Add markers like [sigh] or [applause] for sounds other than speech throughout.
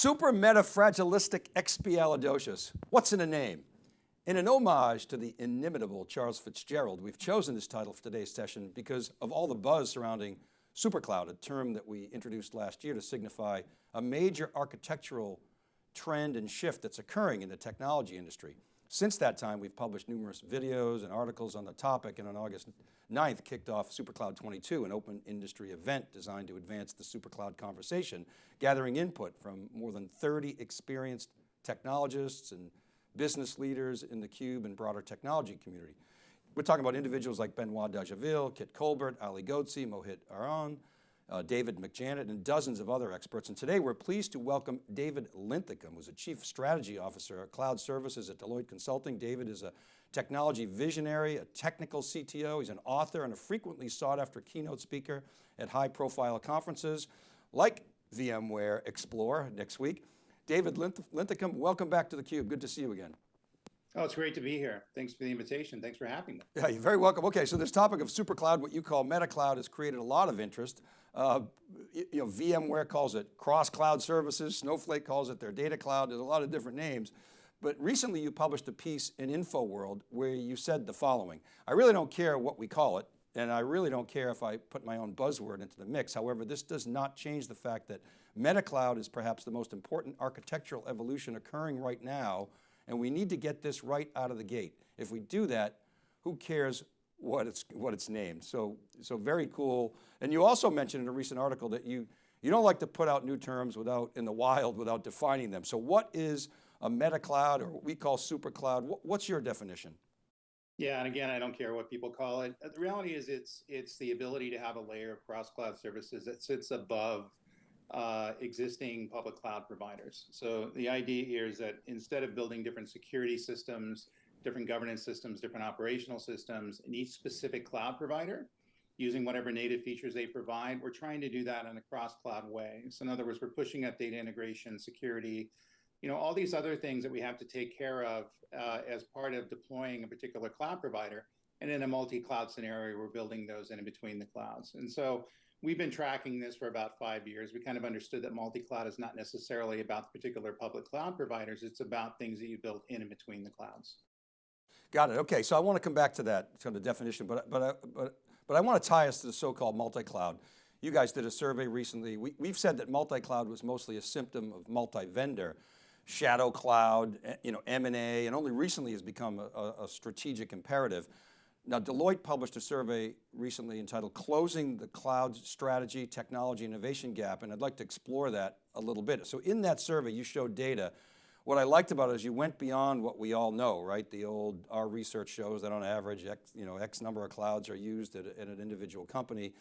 Super metafragilistic expialidocious. What's in a name? In an homage to the inimitable Charles Fitzgerald, we've chosen this title for today's session because of all the buzz surrounding supercloud, a term that we introduced last year to signify a major architectural trend and shift that's occurring in the technology industry. Since that time, we've published numerous videos and articles on the topic and on August 9th kicked off SuperCloud 22, an open industry event designed to advance the SuperCloud conversation, gathering input from more than 30 experienced technologists and business leaders in the Cube and broader technology community. We're talking about individuals like Benoit Dageville, Kit Colbert, Ali Ghodsi, Mohit Aron, uh, David McJannet, and dozens of other experts. And today we're pleased to welcome David Linthicum, who's a Chief Strategy Officer at Cloud Services at Deloitte Consulting. David is a technology visionary, a technical CTO. He's an author and a frequently sought after keynote speaker at high profile conferences like VMware Explore next week. David Linthicum, welcome back to theCUBE. Good to see you again. Oh, it's great to be here. Thanks for the invitation. Thanks for having me. Yeah, you're very welcome. Okay, so this topic of super cloud, what you call meta cloud, has created a lot of interest. Uh, you know, VMware calls it cross cloud services. Snowflake calls it their data cloud. There's a lot of different names. But recently you published a piece in InfoWorld where you said the following, I really don't care what we call it, and I really don't care if I put my own buzzword into the mix. However, this does not change the fact that MetaCloud is perhaps the most important architectural evolution occurring right now, and we need to get this right out of the gate. If we do that, who cares what it's, what it's named? So, so very cool. And you also mentioned in a recent article that you, you don't like to put out new terms without, in the wild without defining them. So what is a meta cloud or what we call super cloud. What's your definition? Yeah, and again, I don't care what people call it. The reality is it's it's the ability to have a layer of cross cloud services that sits above uh, existing public cloud providers. So the idea here is that instead of building different security systems, different governance systems, different operational systems in each specific cloud provider, using whatever native features they provide, we're trying to do that in a cross cloud way. So in other words, we're pushing up data integration, security, you know, all these other things that we have to take care of uh, as part of deploying a particular cloud provider. And in a multi-cloud scenario, we're building those in between the clouds. And so we've been tracking this for about five years. We kind of understood that multi-cloud is not necessarily about the particular public cloud providers. It's about things that you build in and between the clouds. Got it. Okay, so I want to come back to that to the definition, but but but but I want to tie us to the so-called multi-cloud. You guys did a survey recently. We, we've said that multi-cloud was mostly a symptom of multi-vendor shadow cloud, eh, you know, M&A, and only recently has become a, a, strategic imperative. Now Deloitte published a survey recently entitled Closing the Cloud Strategy, Technology, Innovation Gap, and I'd like to explore that a little bit. So in that survey, you showed data. What I liked about it is you went beyond what we all know, right? The old, our research shows that on average, X, you know, X number of clouds are used at, at an individual company.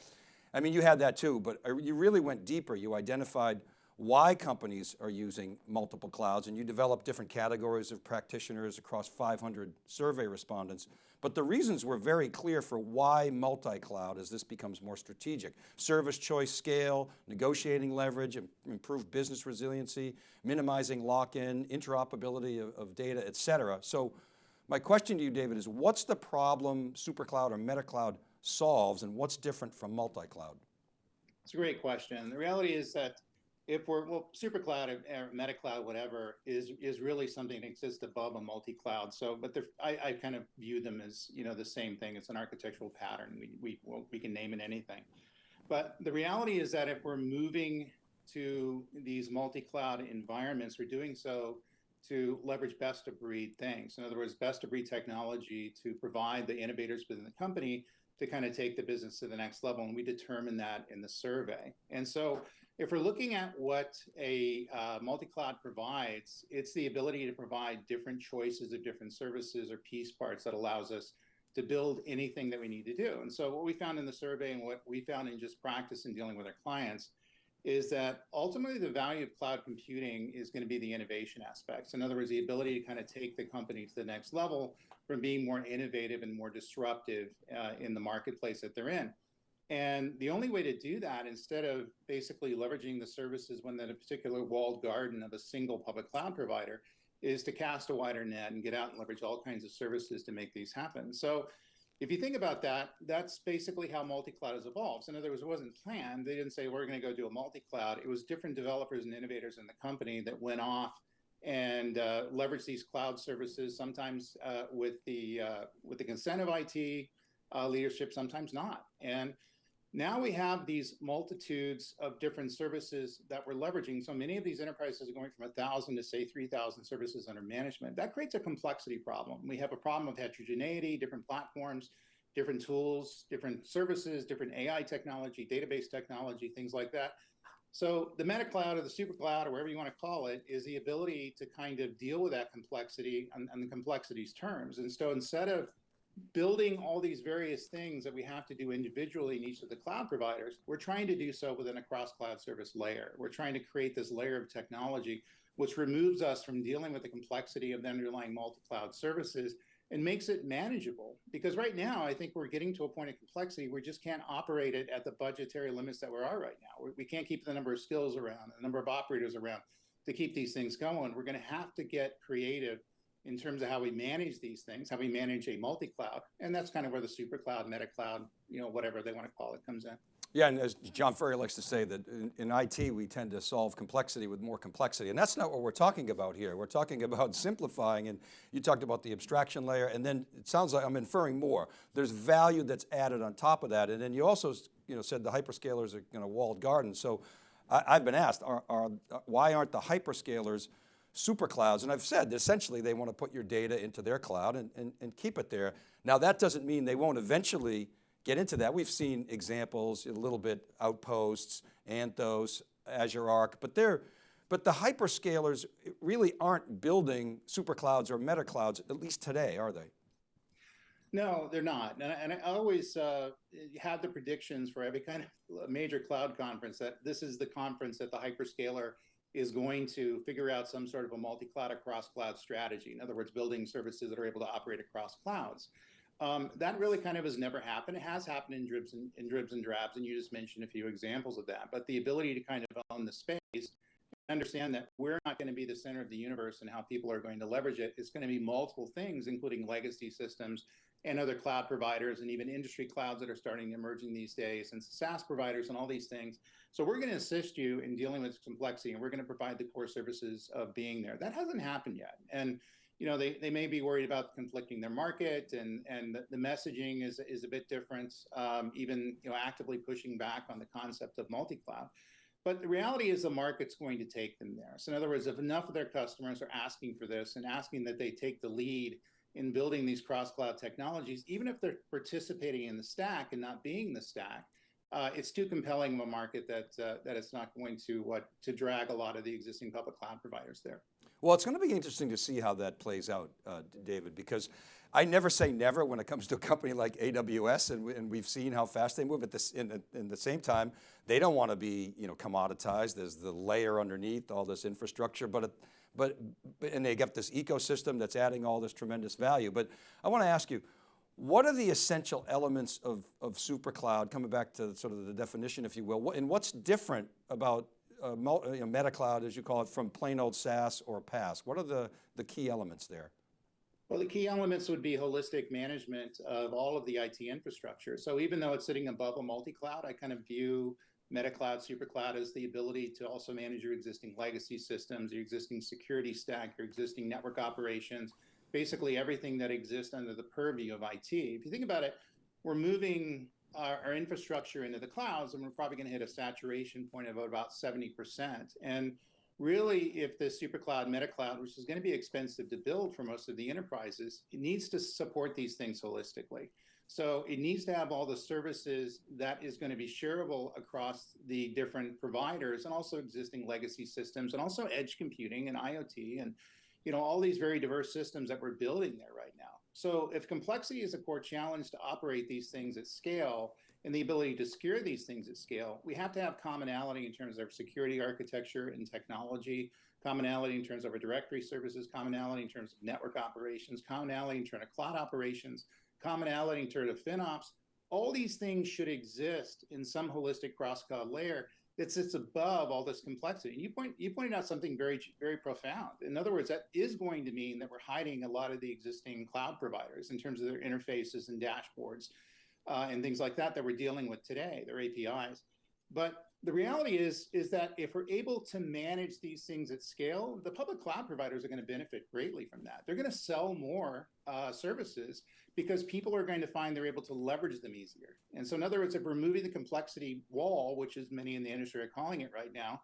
I mean, you had that too, but uh, you really went deeper. You identified why companies are using multiple clouds and you develop different categories of practitioners across 500 survey respondents. But the reasons were very clear for why multi-cloud as this becomes more strategic. Service choice scale, negotiating leverage, improved business resiliency, minimizing lock-in, interoperability of, of data, et cetera. So my question to you, David, is what's the problem SuperCloud or MetaCloud solves and what's different from multi-cloud? It's a great question. The reality is that if we're well, super cloud or, meta cloud, whatever, is is really something that exists above a multi-cloud. So, but I, I kind of view them as you know the same thing. It's an architectural pattern. We we well, we can name it anything, but the reality is that if we're moving to these multi-cloud environments, we're doing so to leverage best of breed things. In other words, best of breed technology to provide the innovators within the company to kind of take the business to the next level. And we determine that in the survey. And so if we're looking at what a uh, multi-cloud provides, it's the ability to provide different choices of different services or piece parts that allows us to build anything that we need to do. And so what we found in the survey and what we found in just practice in dealing with our clients is that ultimately the value of cloud computing is going to be the innovation aspects. In other words, the ability to kind of take the company to the next level from being more innovative and more disruptive uh, in the marketplace that they're in. And the only way to do that, instead of basically leveraging the services within a particular walled garden of a single public cloud provider, is to cast a wider net and get out and leverage all kinds of services to make these happen. So if you think about that, that's basically how multi-cloud has evolved. In other words, it wasn't planned. They didn't say we're going to go do a multi-cloud. It was different developers and innovators in the company that went off and uh, leveraged these cloud services. Sometimes uh, with the uh, with the consent of IT uh, leadership, sometimes not. And now we have these multitudes of different services that we're leveraging. So many of these enterprises are going from a thousand to say 3,000 services under management. That creates a complexity problem. We have a problem of heterogeneity, different platforms, different tools, different services, different AI technology, database technology, things like that. So the meta cloud or the super cloud or whatever you want to call it is the ability to kind of deal with that complexity on the complexity's terms. And so instead of building all these various things that we have to do individually in each of the cloud providers, we're trying to do so within a cross cloud service layer. We're trying to create this layer of technology which removes us from dealing with the complexity of the underlying multi-cloud services and makes it manageable. Because right now, I think we're getting to a point of complexity we just can't operate it at the budgetary limits that we are right now. We can't keep the number of skills around, the number of operators around to keep these things going. We're going to have to get creative in terms of how we manage these things, how we manage a multi-cloud, and that's kind of where the super cloud, meta cloud, you know, whatever they want to call it, comes in. Yeah, and as John Furrier likes to say that in, in, IT, we tend to solve complexity with more complexity. And that's not what we're talking about here. We're talking about simplifying and you talked about the abstraction layer and then it sounds like I'm inferring more. There's value that's added on top of that. And then you also you know, said the hyperscalers are you know, walled gardens. So I, have been asked, are, are, why aren't the hyperscalers super clouds, and I've said essentially they want to put your data into their cloud and, and, and keep it there. Now that doesn't mean they won't eventually get into that. We've seen examples, a little bit Outposts, Anthos, Azure Arc, but they're, but the hyperscalers really aren't building super clouds or meta clouds, at least today, are they? No, they're not. And I, and I always uh, have the predictions for every kind of major cloud conference that this is the conference that the hyperscaler is going to figure out some sort of a multi-cloud across cloud strategy. In other words, building services that are able to operate across clouds. Um, that really kind of has never happened. It has happened in dribs and in dribs and drabs, and you just mentioned a few examples of that. But the ability to kind of own the space, understand that we're not going to be the center of the universe and how people are going to leverage it. It's going to be multiple things, including legacy systems and other cloud providers and even industry clouds that are starting emerging these days and SaaS providers and all these things. So we're going to assist you in dealing with complexity and we're going to provide the core services of being there. That hasn't happened yet. And you know, they, they may be worried about conflicting their market and, and the, messaging is, is a bit different, um, even, you know, actively pushing back on the concept of multi-cloud. But the reality is the market's going to take them there. So in other words, if enough of their customers are asking for this and asking that they take the lead in building these cross-cloud technologies, even if they're participating in the stack and not being the stack, uh, it's too compelling of a market that uh, that it's not going to what to drag a lot of the existing public cloud providers there. Well, it's going to be interesting to see how that plays out, uh, David, because I never say never when it comes to a company like AWS, and, we, and we've seen how fast they move. At this, in, in the same time, they don't want to be, you know, commoditized. There's the layer underneath all this infrastructure, but it, but, and they got this ecosystem that's adding all this tremendous value. But I want to ask you, what are the essential elements of, of super cloud, coming back to sort of the definition, if you will, and what's different about uh, you know, meta cloud, as you call it, from plain old SaaS or PaaS? What are the, the key elements there? Well, the key elements would be holistic management of all of the IT infrastructure. So even though it's sitting above a multi-cloud, I kind of view Meta Cloud, Super Cloud as the ability to also manage your existing legacy systems, your existing security stack, your existing network operations, basically everything that exists under the purview of IT. If you think about it, we're moving our, our infrastructure into the clouds and we're probably going to hit a saturation point of about 70%. And really, if the super cloud, meta cloud, which is going to be expensive to build for most of the enterprises, it needs to support these things holistically. So it needs to have all the services that is going to be shareable across the different providers and also existing legacy systems and also edge computing and IoT and you know all these very diverse systems that we're building there right now. So if complexity is a core challenge to operate these things at scale and the ability to secure these things at scale, we have to have commonality in terms of security architecture and technology, commonality in terms of our directory services, commonality in terms of network operations, commonality in terms of cloud operations, commonality in terms of FinOps, all these things should exist in some holistic cross-cloud layer that sits above all this complexity. And you point you pointed out something very very profound. In other words, that is going to mean that we're hiding a lot of the existing cloud providers in terms of their interfaces and dashboards uh, and things like that that we're dealing with today, their APIs. But the reality is is that if we're able to manage these things at scale, the public cloud providers are going to benefit greatly from that. They're going to sell more uh, services because people are going to find they're able to leverage them easier. And so, in other words, if we're moving the complexity wall, which is many in the industry are calling it right now,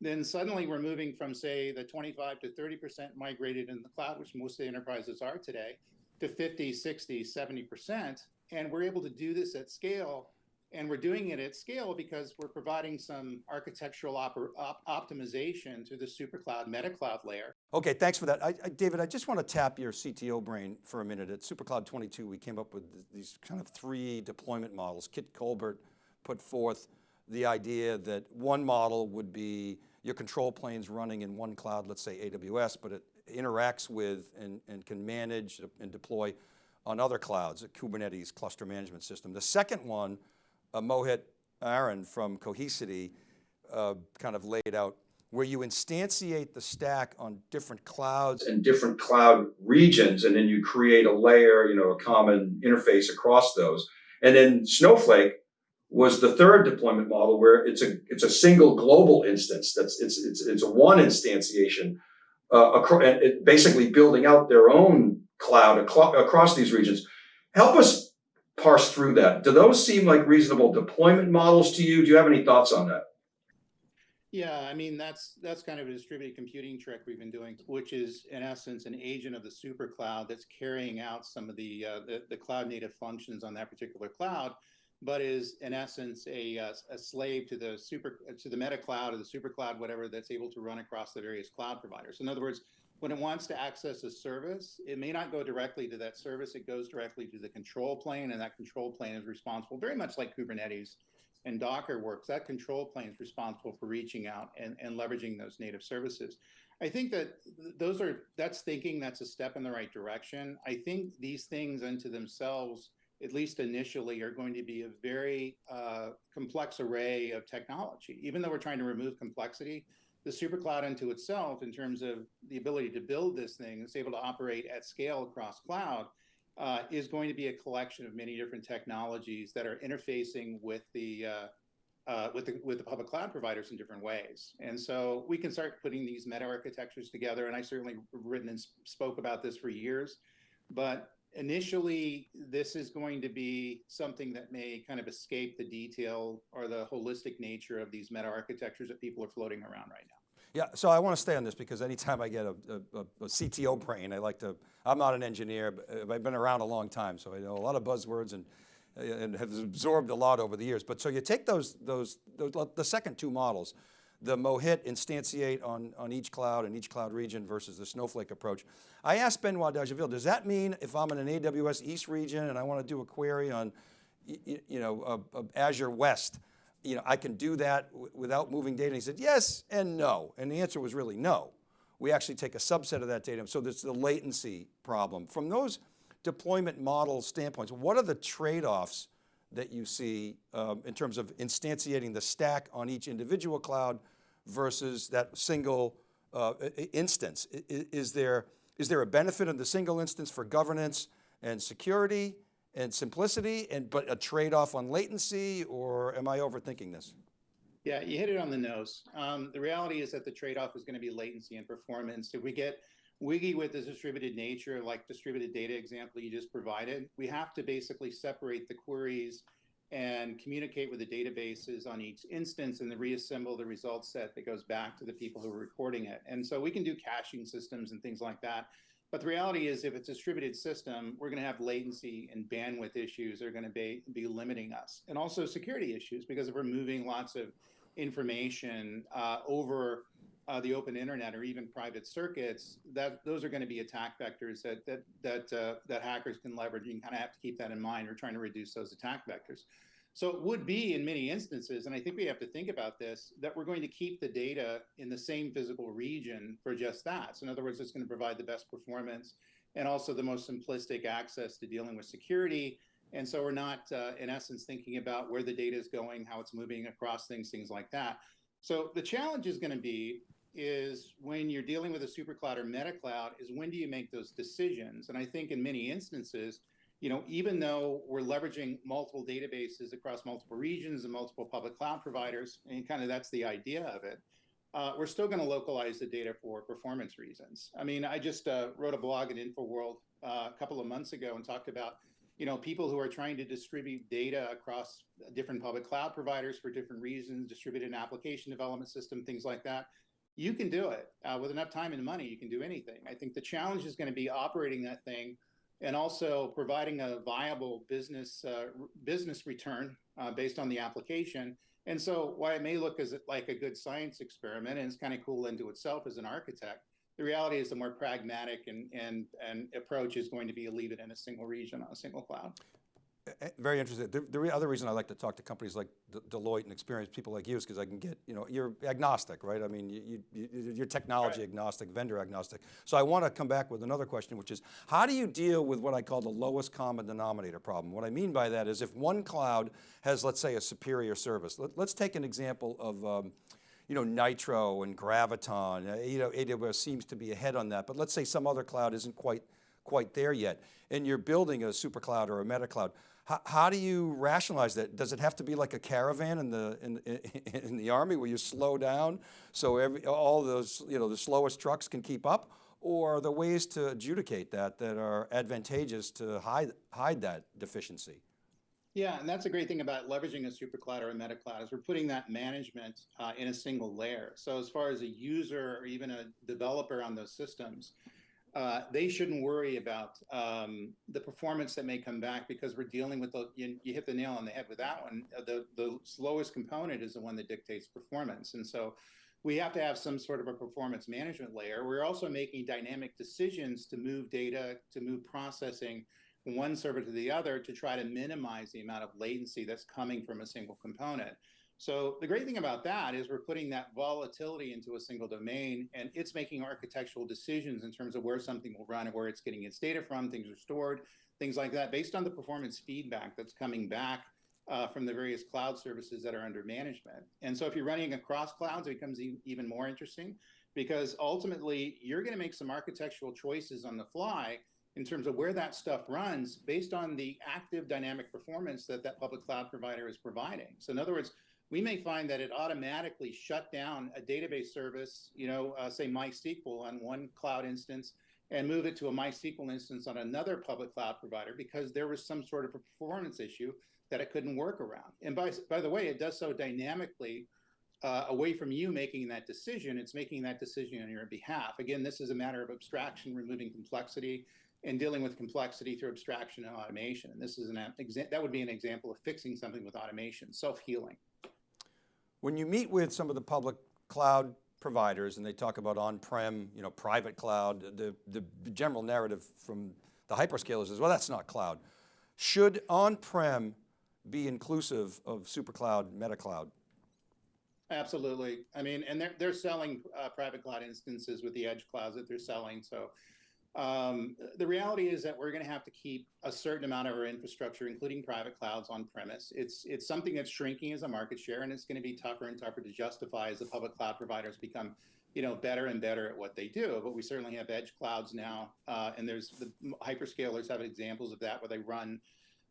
then suddenly we're moving from say the 25 to 30 percent migrated in the cloud, which most of the enterprises are today, to 50, 60, 70 percent, and we're able to do this at scale and we're doing it at scale because we're providing some architectural op op optimization through the SuperCloud meta cloud layer. Okay, thanks for that. I, I, David, I just want to tap your CTO brain for a minute. At SuperCloud 22, we came up with these kind of three deployment models. Kit Colbert put forth the idea that one model would be your control planes running in one cloud, let's say AWS, but it interacts with and, and can manage and deploy on other clouds, a Kubernetes cluster management system. The second one uh, Mohit Aron from Cohesity uh, kind of laid out where you instantiate the stack on different clouds and different cloud regions, and then you create a layer, you know, a common interface across those. And then Snowflake was the third deployment model where it's a it's a single global instance. That's it's it's it's a one instantiation, uh, across, basically building out their own cloud across these regions. Help us parse through that. Do those seem like reasonable deployment models to you? Do you have any thoughts on that? Yeah, I mean that's that's kind of a distributed computing trick we've been doing, which is in essence an agent of the super cloud that's carrying out some of the uh, the, the, cloud native functions on that particular cloud, but is in essence a, uh, a slave to the super to the meta cloud or the super cloud, whatever that's able to run across the various cloud providers. In other words, when it wants to access a service, it may not go directly to that service. It goes directly to the control plane, and that control plane is responsible, very much like Kubernetes and Docker works. That control plane is responsible for reaching out and, and leveraging those native services. I think that those are that's thinking that's a step in the right direction. I think these things unto themselves, at least initially, are going to be a very uh, complex array of technology. Even though we're trying to remove complexity, the supercloud into itself in terms of the ability to build this thing that's able to operate at scale across cloud uh, is going to be a collection of many different technologies that are interfacing with the uh, uh, with the with the public cloud providers in different ways. And so we can start putting these meta architectures together. And I certainly written and spoke about this for years, but initially this is going to be something that may kind of escape the detail or the holistic nature of these meta architectures that people are floating around right now. Yeah, so I want to stay on this because anytime I get a, a, a, CTO brain, I like to, I'm not an engineer, but I've been around a long time, so I know a lot of buzzwords and, and have absorbed a lot over the years. But so you take those, those, those the second two models, the Mohit instantiate on, on each cloud and each cloud region versus the Snowflake approach. I asked Benoit Dageville, does that mean if I'm in an AWS East region and I want to do a query on you, you know, uh, uh, Azure West, you know, I can do that without moving data? And he said, yes and no. And the answer was really no. We actually take a subset of that data. So there's the latency problem. From those deployment model standpoints, what are the trade-offs that you see um, in terms of instantiating the stack on each individual cloud versus that single uh, instance? Is, there, is there a benefit in the single instance for governance and security and simplicity, and but a trade-off on latency, or am I overthinking this? Yeah, you hit it on the nose. Um, the reality is that the trade-off is going to be latency and performance. If we get wiggy with the distributed nature, like distributed data example you just provided, we have to basically separate the queries and communicate with the databases on each instance and then reassemble the result set that goes back to the people who are recording it. And so we can do caching systems and things like that. But the reality is if it's a distributed system, we're going to have latency and bandwidth issues that are going to be, be limiting us. And also security issues, because if we're moving lots of information uh, over uh, the open internet or even private circuits, that those are going to be attack vectors that that that uh, that hackers can leverage. You kind of have to keep that in mind. We're trying to reduce those attack vectors. So it would be in many instances, and I think we have to think about this, that we're going to keep the data in the same physical region for just that. So in other words, it's going to provide the best performance and also the most simplistic access to dealing with security And so we're not, uh, in essence, thinking about where the data is going, how it's moving across things, things like that. So the challenge is going to be is when you're dealing with a super cloud or meta cloud is when do you make those decisions? And I think in many instances, you know, even though we're leveraging multiple databases across multiple regions and multiple public cloud providers, and kind of that's the idea of it, uh, we're still going to localize the data for performance reasons. I mean, I just uh, wrote a blog at InfoWorld uh, a couple of months ago and talked about, you know, people who are trying to distribute data across different public cloud providers for different reasons, distributed application development system, things like that. You can do it uh, with enough time and money. You can do anything. I think the challenge is going to be operating that thing and also providing a viable business uh, business return uh, based on the application. And so, why it may look as like a good science experiment and it's kind of cool into itself as an architect, the reality is the more pragmatic and and and approach is going to be leave it in a single region on a single cloud. Eh, Very interesting. The, the other reason I like to talk to companies like De- Deloitte and experienced people like you is because I can get, you know, you're agnostic, right? I mean, you, you, you- you're technology Right. agnostic, vendor agnostic. So I want to come back with another question, which is, how do you deal with what I call the lowest common denominator problem? What I mean by that is if one cloud has, let's say, a superior service. Let, us take an example of, um, you know, Nitro and Graviton. Uh, you know, AWS seems to be ahead on that, but let's say some other cloud isn't quite quite there yet, and you're building a super cloud or a meta cloud. How, how do you rationalize that? Does it have to be like a caravan in the in, in, in the army where you slow down so every all those you know the slowest trucks can keep up, or are there ways to adjudicate that that are advantageous to hide hide that deficiency? Yeah, and that's a great thing about leveraging a super cloud or a meta cloud is we're putting that management uh, in a single layer. So as far as a user or even a developer on those systems, uh, they shouldn't worry about um, the performance that may come back because we're dealing with the you, you hit the nail on the head with that one. Uh, the the slowest component is the one that dictates performance, and so we have to have some sort of a performance management layer. We're also making dynamic decisions to move data, to move processing from one server to the other to try to minimize the amount of latency that's coming from a single component. So the great thing about that is we're putting that volatility into a single domain and it's making architectural decisions in terms of where something will run and where it's getting its data from, things are stored, things like that, based on the performance feedback that's coming back uh, from the various cloud services that are under management. And so if you're running across clouds, it becomes e even more interesting because ultimately you're going to make some architectural choices on the fly in terms of where that stuff runs based on the active dynamic performance that that public cloud provider is providing. So in other words, we may find that it automatically shut down a database service, you know, uh, say MySQL on one cloud instance and move it to a MySQL instance on another public cloud provider because there was some sort of a performance issue that it couldn't work around. And by, by the way, it does so dynamically uh, away from you making that decision. It's making that decision on your behalf. Again, this is a matter of abstraction, removing complexity and dealing with complexity through abstraction and automation. And this is an that would be an example of fixing something with automation, self-healing. When you meet with some of the public cloud providers and they talk about on-prem, you know, private cloud, the, the general narrative from the hyperscalers is, well, that's not cloud. Should on-prem be inclusive of super cloud, meta cloud? Absolutely. I mean, and they're, they're selling uh, private cloud instances with the edge clouds that they're selling. So um, the reality is that we're going to have to keep a certain amount of our infrastructure, including private clouds, on premise. It's it's something that's shrinking as a market share, and it's going to be tougher and tougher to justify as the public cloud providers become, you know, better and better at what they do. But we certainly have edge clouds now, uh, and there's the hyperscalers have examples of that where they run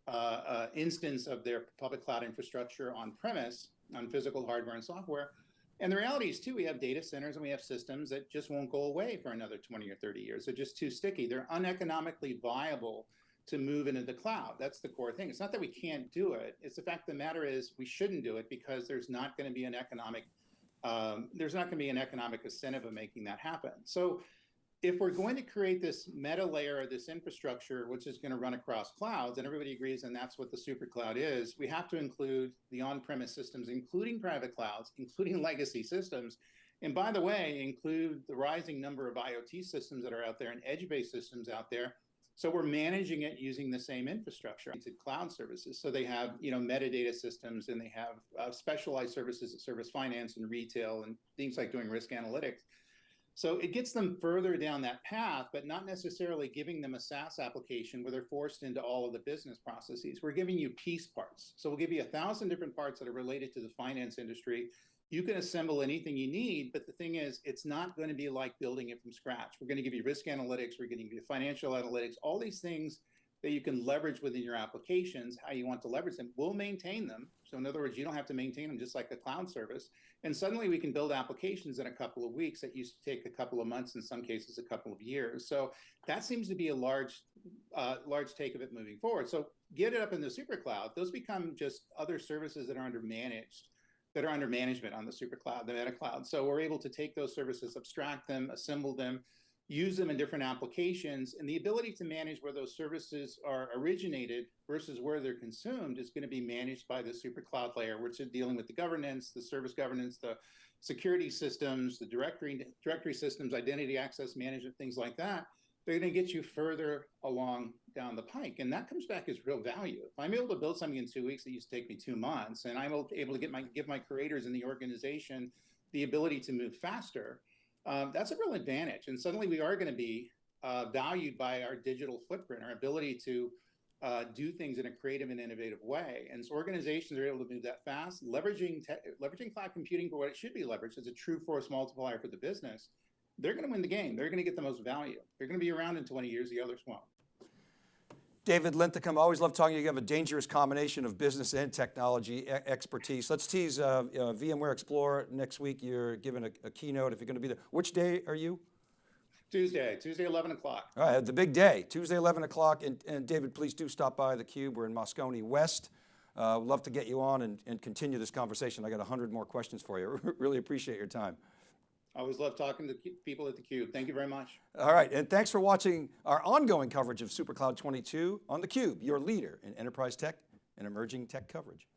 uh, uh, instance of their public cloud infrastructure on premise on physical hardware and software and the reality is too, we have data centers and we have systems that just won't go away for another 20 or 30 years. They're just too sticky. They're uneconomically viable to move into the cloud. That's the core thing. It's not that we can't do it. It's the fact the matter is we shouldn't do it because there's not going to be an economic um, there's not going to be an economic incentive of making that happen. So if we're going to create this meta layer, or this infrastructure, which is going to run across clouds, and everybody agrees, and that's what the super cloud is, we have to include the on-premise systems, including private clouds, including [laughs] legacy systems. And by the way, include the rising number of IoT systems that are out there and edge-based systems out there. So we're managing it using the same infrastructure cloud services. So they have, you know, metadata systems and they have uh, specialized services that service finance and retail and things like doing risk analytics. So it gets them further down that path, but not necessarily giving them a SaaS application where they're forced into all of the business processes. We're giving you piece parts. So we'll give you a thousand different parts that are related to the finance industry. You can assemble anything you need, but the thing is, it's not going to be like building it from scratch. We're going to give you risk analytics, we're going to give you financial analytics, all these things that you can leverage within your applications, how you want to leverage them. We'll maintain them. So in other words, you don't have to maintain them just like a cloud service. And suddenly we can build applications in a couple of weeks that used to take a couple of months, in some cases, a couple of years. So that seems to be a large, uh, large take of it moving forward. So get it up in the super cloud. Those become just other services that are under managed, that are under management on the super cloud, the meta cloud. So we're able to take those services, abstract them, assemble them, use them in different applications and the ability to manage where those services are originated versus where they're consumed is going to be managed by the super cloud layer which is dealing with the governance the service governance the security systems the directory directory systems identity access management things like that. They're going to get you further along down the pike and that comes back as real value. If i'm able to build something in two weeks that used to take me two months and i'm able to get my give my creators in the organization the ability to move faster um, that's a real advantage. And suddenly we are going to be uh, valued by our digital footprint, our ability to uh, do things in a creative and innovative way. And so organizations are able to move that fast, leveraging leveraging cloud computing for what it should be leveraged as a true force multiplier for the business. They're going to win the game. They're going to get the most value. They're going to be around in 20 years. The others won't. David Linthicum, always love talking to you. You have a dangerous combination of business and technology expertise. Let's tease uh, uh, VMware Explorer next week. You're giving a, a keynote if you're going to be there. Which day are you? Tuesday, Tuesday, 11 o'clock. All right, the big day, Tuesday, 11 o'clock. And, and David, please do stop by the Cube. We're in Moscone West. Uh, love to get you on and, and continue this conversation. I got 100 more questions for you. [laughs] really appreciate your time. I always love talking to people at theCUBE. Thank you very much. All right, and thanks for watching our ongoing coverage of SuperCloud 22 on theCUBE, your leader in enterprise tech and emerging tech coverage.